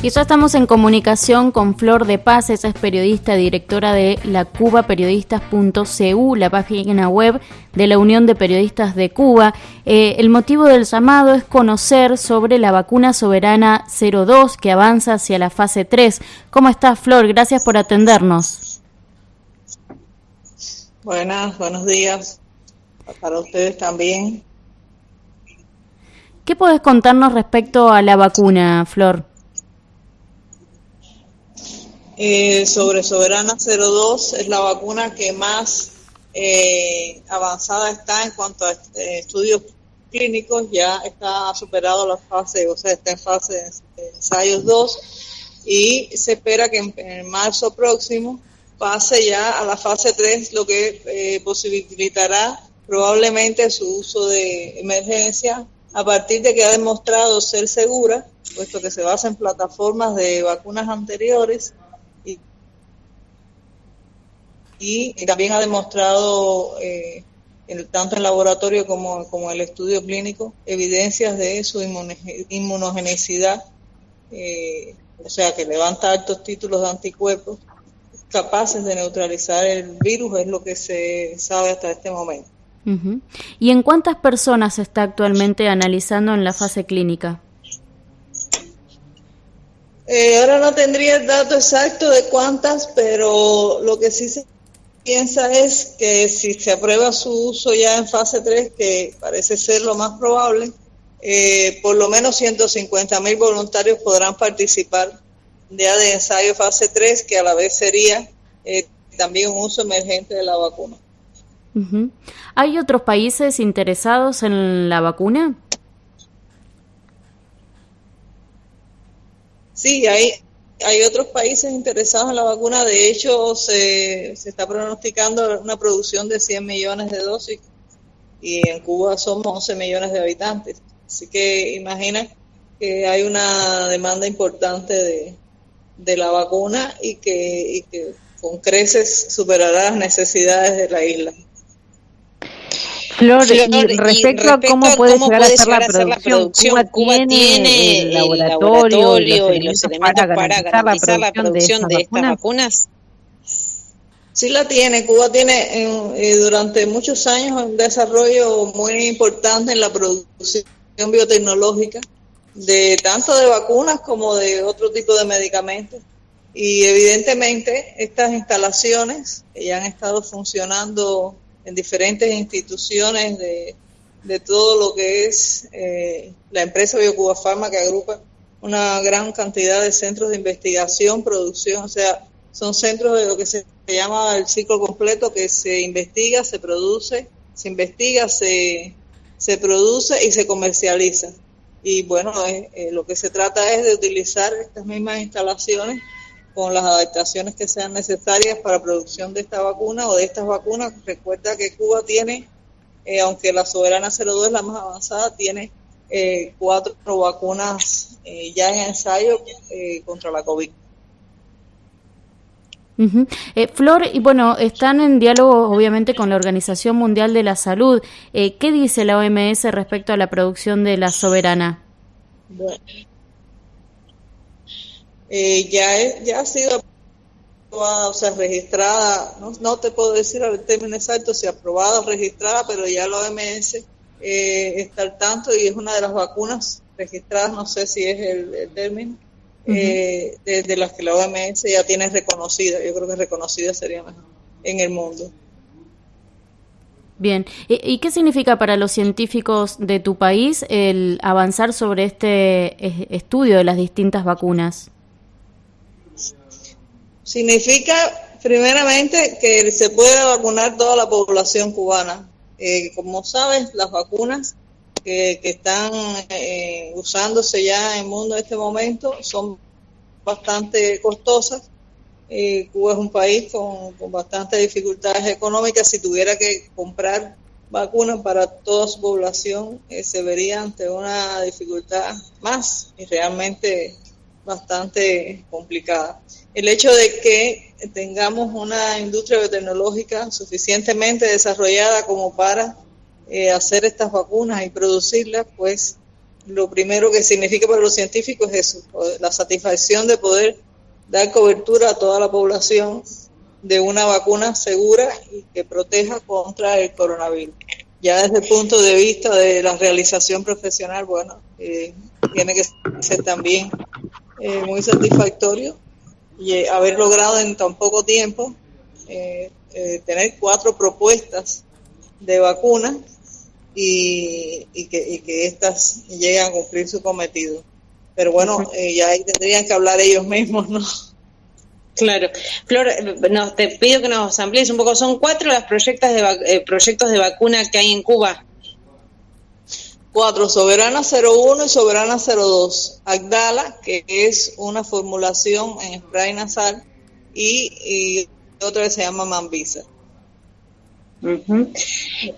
Y ya estamos en comunicación con Flor de Paz, esa es periodista, directora de la cubaperiodistas.cu, la página web de la Unión de Periodistas de Cuba. Eh, el motivo del llamado es conocer sobre la vacuna soberana 02 que avanza hacia la fase 3. ¿Cómo estás, Flor? Gracias por atendernos. Buenas, buenos días. Para ustedes también. ¿Qué podés contarnos respecto a la vacuna, Flor? Eh, sobre Soberana 02 es la vacuna que más eh, avanzada está en cuanto a eh, estudios clínicos, ya está superado la fase, o sea, está en fase de ensayos 2 y se espera que en, marzo próximo pase ya a la fase 3, lo que posibilitará probablemente su uso de emergencia a partir de que ha demostrado ser segura, puesto que se basa en plataformas de vacunas anteriores y también ha demostrado, eh, tanto en laboratorio como, como en el estudio clínico, evidencias de su inmunogenicidad, eh, o sea, que levanta altos títulos de anticuerpos capaces de neutralizar el virus, es lo que se sabe hasta este momento. ¿Y en cuántas personas se está actualmente analizando en la fase clínica? Eh, ahora no tendría el dato exacto de cuántas, pero lo que sí se piensa es que si se aprueba su uso ya en fase 3, que parece ser lo más probable, eh, por lo menos 150 mil voluntarios podrán participar ya de ensayo fase 3, que a la vez sería eh, también un uso emergente de la vacuna. ¿Hay otros países interesados en la vacuna? Sí, hay, hay otros países interesados en la vacuna, de hecho se, se está pronosticando una producción de 100 millones de dosis y en Cuba somos 11 millones de habitantes. Así que imagina que hay una demanda importante de, de la vacuna y que, y que con creces superará las necesidades de la isla. Flor, y, respecto a cómo puede llegar, a ser la producción, Cuba, tiene, el laboratorio, y los elementos para, garantizar la producción, de, estas vacunas. Sí la tiene, Cuba tiene eh, durante muchos años un desarrollo muy importante en la producción biotecnológica, de tanto de vacunas como de otro tipo de medicamentos. Y evidentemente estas instalaciones que ya han estado funcionando en diferentes instituciones de, todo lo que es eh, la empresa BioCuba Pharma que agrupa una gran cantidad de centros de investigación, producción, o sea, son centros de lo que se llama el ciclo completo, que se investiga, se produce, se investiga, se, se produce y se comercializa. Y bueno, eh, lo que se trata es de utilizar estas mismas instalaciones con las adaptaciones que sean necesarias para producción de esta vacuna o de estas vacunas. Recuerda que Cuba tiene, eh, aunque la Soberana 02 es la más avanzada, tiene eh, cuatro vacunas eh, ya en ensayo contra la COVID. Flor, y bueno, están en diálogo obviamente con la Organización Mundial de la Salud. ¿Qué dice la OMS respecto a la producción de la soberana? Bueno, eh, ya, ya ha sido aprobada, o sea, registrada, no, no te puedo decir el término exacto si aprobada o registrada, pero ya la OMS eh, está al tanto y es una de las vacunas registradas, no sé si es el, término, eh, de, las que la OMS ya tiene reconocida, yo creo que reconocida sería mejor en el mundo. Bien, ¿Y, qué significa para los científicos de tu país el avanzar sobre este estudio de las distintas vacunas? Significa, primeramente, que se puede vacunar toda la población cubana. Eh, como sabes, las vacunas que, están eh, usándose ya en el mundo en este momento son bastante costosas. Eh, Cuba es un país con, con bastantes dificultades económicas. Si tuviera que comprar vacunas para toda su población, se vería ante una dificultad más y realmente bastante complicada. El hecho de que tengamos una industria biotecnológica suficientemente desarrollada como para eh, hacer estas vacunas y producirlas, pues lo primero que significa para los científicos es eso, la satisfacción de poder dar cobertura a toda la población de una vacuna segura y que proteja contra el coronavirus. Ya desde el punto de vista de la realización profesional, bueno, eh, tiene que ser también eh, muy satisfactorio y eh, haber logrado en tan poco tiempo tener cuatro propuestas de vacuna y, que, y que éstas lleguen a cumplir su cometido. Pero bueno, ya ahí tendrían que hablar ellos mismos, ¿no? Claro. Flor, no, te pido que nos amplíes un poco. Son cuatro los proyectos de, eh, proyectos de vacuna que hay en Cuba. Cuatro, Soberana 01 y Soberana 02. Agdala, que es una formulación en spray nasal, y, y otra que se llama Mambisa.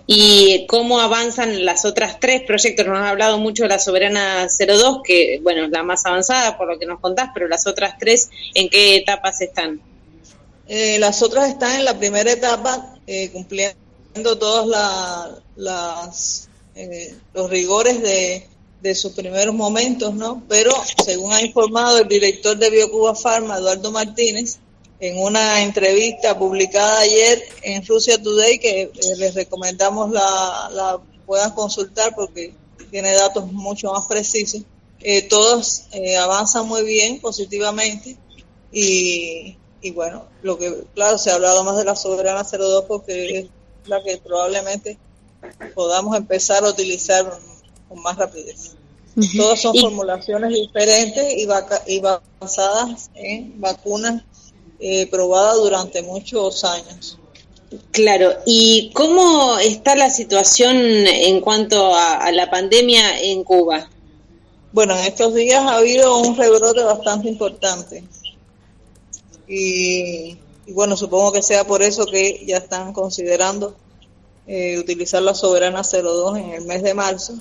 ¿Y cómo avanzan las otras tres proyectos? Nos has hablado mucho de la Soberana 02, que bueno, es la más avanzada por lo que nos contás, pero las otras tres, ¿en qué etapas están? Eh, las otras están en la primera etapa, eh, cumpliendo todos las, eh, los rigores de, de sus primeros momentos, ¿no? Pero según ha informado el director de Biocuba Pharma, Eduardo Martínez, en una entrevista publicada ayer en Rusia Today, que eh, les recomendamos la, puedan consultar porque tiene datos mucho más precisos. Eh, todos eh, avanzan muy bien, positivamente, y, bueno, lo que, claro, se ha hablado más de la Soberana 02 porque es la que probablemente podamos empezar a utilizar con más rapidez. Todas son formulaciones diferentes y, y basadas en vacunas eh, probada durante muchos años. Claro, ¿y cómo está la situación en cuanto a, la pandemia en Cuba? Bueno, en estos días ha habido un rebrote bastante importante. Y, bueno, supongo que sea por eso que ya están considerando eh, utilizar la Soberana 02 en el mes de marzo,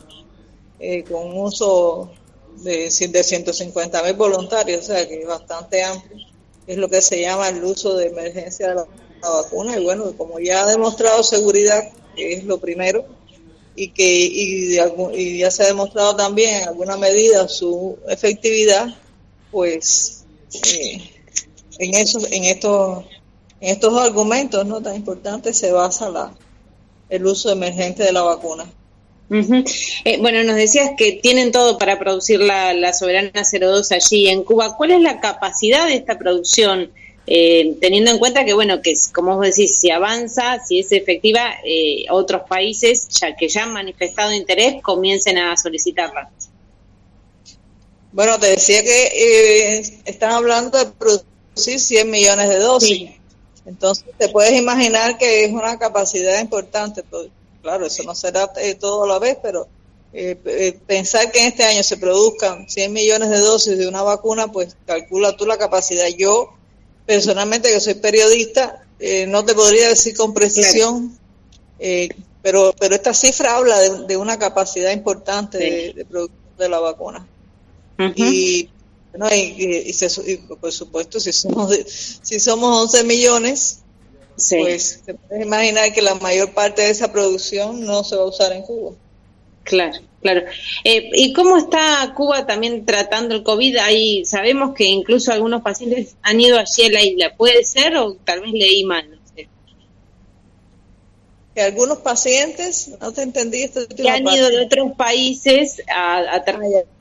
eh, con un uso de, de 150 mil voluntarios, o sea que es bastante amplio es lo que se llama el uso de emergencia de la, vacuna. Y bueno, como ya ha demostrado seguridad, que es lo primero, y que y, ya se ha demostrado también en alguna medida su efectividad, pues eh, en, eso, en, estos, en estos argumentos no tan importantes se basa la, el uso emergente de la vacuna. Eh, bueno, nos decías que tienen todo para producir la, la, Soberana 02 allí en Cuba. ¿Cuál es la capacidad de esta producción? Eh, teniendo en cuenta que, bueno, que como vos decís, si avanza, si es efectiva, eh, otros países ya que ya han manifestado interés comiencen a solicitarla. Bueno, te decía que están hablando de producir 100 millones de dosis. Entonces, te puedes imaginar que es una capacidad importante. Pues, Claro, eso no será eh, todo a la vez, pero eh, eh, pensar que en este año se produzcan 100 millones de dosis de una vacuna, pues calcula tú la capacidad. Yo, personalmente, que soy periodista, no te podría decir con precisión, pero, pero esta cifra habla de, una capacidad importante de, producción de la vacuna. Y y, por supuesto, si somos, si somos 11 millones, pues te puedes imaginar que la mayor parte de esa producción no se va a usar en Cuba. Claro, claro. Eh, ¿Y cómo está Cuba también tratando el COVID? Ahí sabemos que incluso algunos pacientes han ido allí a la isla. ¿Puede ser o tal vez leí mal? Que algunos pacientes, no te entendí esto. Que han ido de otros países a, a ah,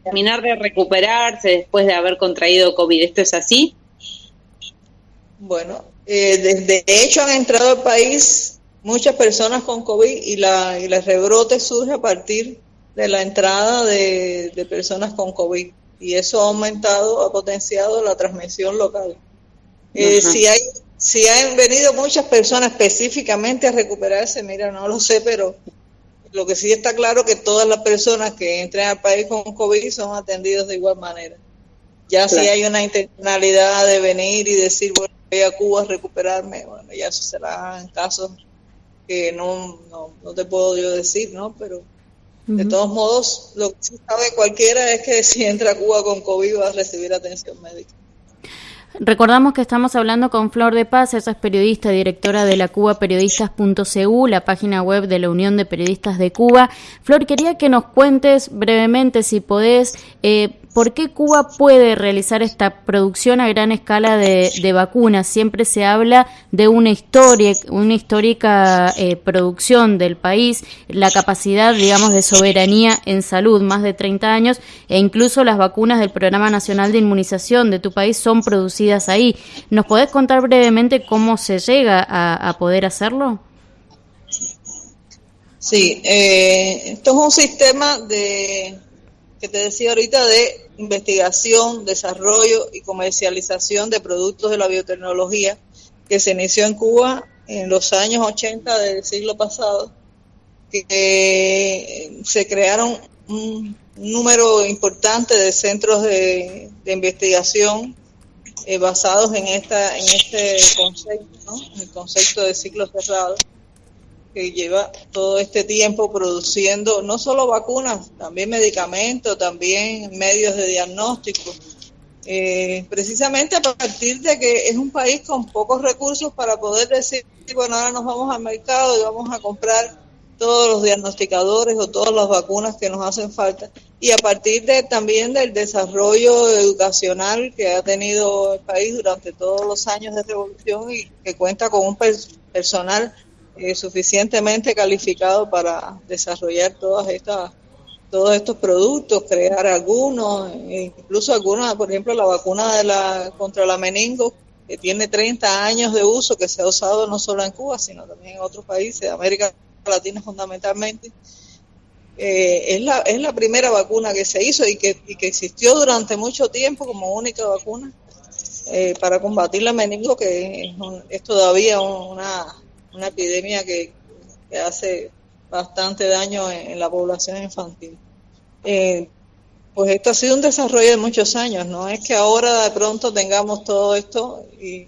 terminar de recuperarse después de haber contraído COVID. ¿Esto es así? Bueno, eh, de, hecho, han entrado al país muchas personas con COVID y, la, y el rebrote surge a partir de la entrada de, personas con COVID. Y eso ha aumentado, ha potenciado la transmisión local. Eh, si hay si han venido muchas personas específicamente a recuperarse, mira, no lo sé, pero lo que sí está claro que todas las personas que entren al país con COVID son atendidos de igual manera. Ya si hay una intencionalidad de venir y decir, bueno, voy a Cuba a recuperarme, bueno, ya eso será en casos que no, no, te puedo yo decir, ¿no? Pero de todos modos, lo que sí sabe cualquiera es que si entra a Cuba con COVID va a recibir atención médica. Recordamos que estamos hablando con Flor de Paz, ella es periodista, directora de la cubaperiodistas.cu, la página web de la Unión de Periodistas de Cuba. Flor, quería que nos cuentes brevemente, si podés, eh, ¿Por qué Cuba puede realizar esta producción a gran escala de, vacunas? Siempre se habla de una historia, una histórica eh, producción del país, la capacidad, digamos, de soberanía en salud, más de 30 años, e incluso las vacunas del Programa Nacional de Inmunización de tu país son producidas ahí. ¿Nos podés contar brevemente cómo se llega a, poder hacerlo? Sí, eh, esto es un sistema de que te decía ahorita de investigación, desarrollo y comercialización de productos de la biotecnología que se inició en Cuba en los años 80 del siglo pasado, que eh, se crearon un número importante de centros de, investigación eh, basados en esta en este concepto, el concepto de ciclo cerrado que lleva todo este tiempo produciendo no solo vacunas, también medicamentos, también medios de diagnóstico. Eh, precisamente a partir de que es un país con pocos recursos para poder decir, bueno, ahora nos vamos al mercado y vamos a comprar todos los diagnosticadores o todas las vacunas que nos hacen falta. Y a partir de también del desarrollo educacional que ha tenido el país durante todos los años de revolución y que cuenta con un personal eh, suficientemente calificado para desarrollar todas estas todos estos productos, crear algunos, e incluso algunos, por ejemplo, la vacuna de la contra la meningo, que tiene 30 años de uso, que se ha usado no solo en Cuba, sino también en otros países, de América Latina fundamentalmente. Eh, es, la, es la primera vacuna que se hizo y que, y que existió durante mucho tiempo como única vacuna eh, para combatir la meningo, que es todavía una, una epidemia que, hace bastante daño en, la población infantil. Eh, pues esto ha sido un desarrollo de muchos años, no es que ahora de pronto tengamos todo esto y,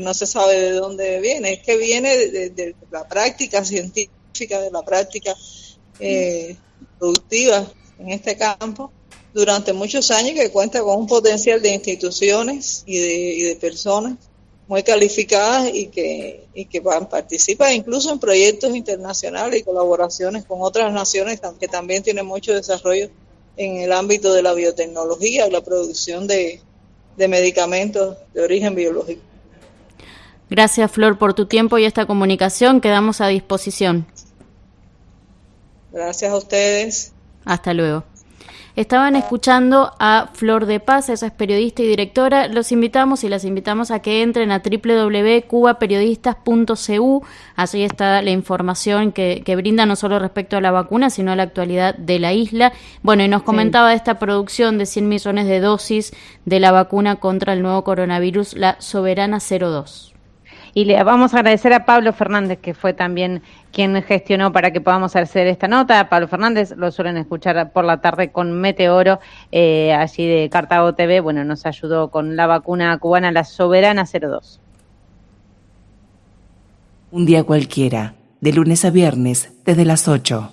no se sabe de dónde viene, es que viene de, la práctica científica, de la práctica eh, productiva en este campo durante muchos años que cuenta con un potencial de instituciones y de, y de personas muy calificadas y que, y que participan incluso en proyectos internacionales y colaboraciones con otras naciones que también tienen mucho desarrollo en el ámbito de la biotecnología y la producción de, de medicamentos de origen biológico. Gracias, Flor, por tu tiempo y esta comunicación. Quedamos a disposición. Gracias a ustedes. Hasta luego. Estaban escuchando a Flor de Paz, esa es periodista y directora. Los invitamos y las invitamos a que entren a www.cubaperiodistas.cu. Allí está la información que, brinda no solo respecto a la vacuna, sino a la actualidad de la isla. Bueno, y nos comentaba de esta producción de 100 millones de dosis de la vacuna contra el nuevo coronavirus, la Soberana 02. Y le vamos a agradecer a Pablo Fernández, que fue también quien gestionó para que podamos hacer esta nota. Pablo Fernández lo suelen escuchar por la tarde con Meteoro, eh, allí de Cartago TV. Bueno, nos ayudó con la vacuna cubana, la Soberana 02. Un día cualquiera, de lunes a viernes, desde las 8.